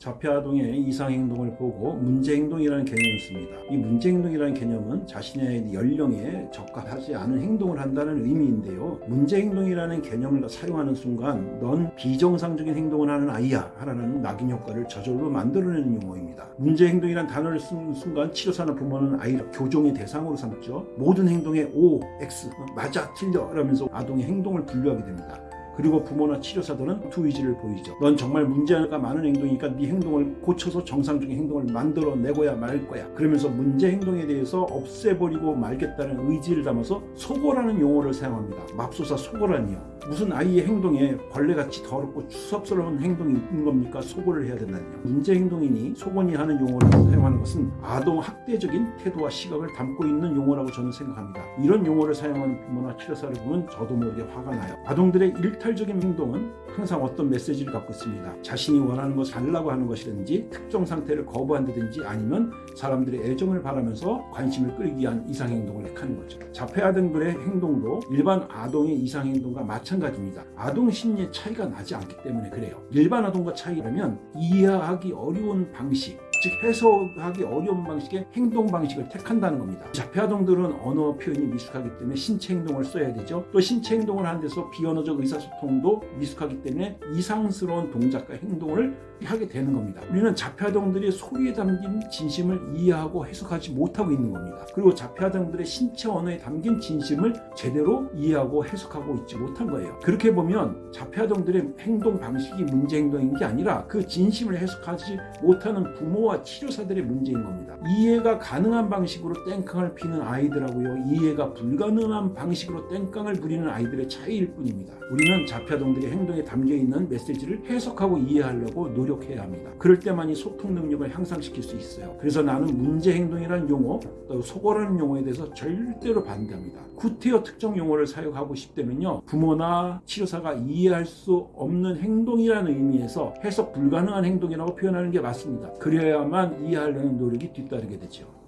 자폐아동의 이상행동을 보고 문제행동이라는 개념을 씁니다. 이 문제행동이라는 개념은 자신의 연령에 적합하지 않은 행동을 한다는 의미인데요. 문제행동이라는 개념을 사용하는 순간 넌 비정상적인 행동을 하는 아이야 라는 낙인 효과를 저절로 만들어내는 용어입니다. 문제행동이란 단어를 쓰는 순간 치료사나 부모는 아이를 교정의 대상으로 삼죠. 모든 행동에 O, X, 맞아, 틀려 라면서 아동의 행동을 분류하게 됩니다. 그리고 부모나 치료사들은 투의지를 보이죠. 넌 정말 문제가 많은 행동이니까 네 행동을 고쳐서 정상적인 행동을 만들어내고야 말 거야. 그러면서 문제 행동에 대해서 없애버리고 말겠다는 의지를 담아서 속어라는 용어를 사용합니다. 맙소사 속어라니요. 무슨 아이의 행동에 벌레같이 더럽고 추섭스러운 행동이 있는 겁니까? 속어를 해야 된다니요. 문제 행동이니 속언이 하는 용어를 사용하는 것은 아동 학대적인 태도와 시각을 담고 있는 용어라고 저는 생각합니다. 이런 용어를 사용하는 부모나 치료사를 보면 저도 모르게 화가 나요. 아동들의 일탈 적인 행동은 항상 어떤 메시지를 갖고 있습니다. 자신이 원하는 것을 달라고 하는 것이든지 특정 상태를 거부한다든지 아니면 사람들의 애정을 바라면서 관심을 끌기 위한 이상행동을 택하는 거죠. 자폐아동들의 행동도 일반 아동의 이상행동과 마찬가지입니다. 아동 심리의 차이가 나지 않기 때문에 그래요. 일반 아동과 차이라면 이해하기 어려운 방식 즉 해석하기 어려운 방식의 행동 방식을 택한다는 겁니다. 자폐아동들은 언어 표현이 미숙하기 때문에 신체 행동을 써야 되죠. 또 신체 행동을 하는 데서 비언어적 의사소통도 미숙하기 때문에 이상스러운 동작과 행동을 하게 되는 겁니다. 우리는 자폐아동들이 소리에 담긴 진심을 이해하고 해석하지 못하고 있는 겁니다. 그리고 자폐아동들의 신체 언어에 담긴 진심을 제대로 이해하고 해석하고 있지 못한 거예요. 그렇게 보면 자폐아동들의 행동 방식이 문제 행동인 게 아니라 그 진심을 해석하지 못하는 부모와 치료사들의 문제인 겁니다. 이해가 가능한 방식으로 땡깡을 피는 아이들하고요. 이해가 불가능한 방식으로 땡깡을 부리는 아이들의 차이일 뿐입니다. 우리는 자폐아동들의 행동에 담겨있는 메시지를 해석하고 이해하려고 노력해야 합니다. 그럴 때만이 소통 능력을 향상시킬 수 있어요. 그래서 나는 문제 행동이라는 용어, 또 속어라는 용어에 대해서 절대로 반대합니다. 구태여 특정 용어를 사용하고 싶다면요. 부모나 치료사가 이해할 수 없는 행동이라는 의미에서 해석 불가능한 행동이라고 표현하는 게 맞습니다. 그래 야만 이해하려는 노력이 뒤따르게 되죠.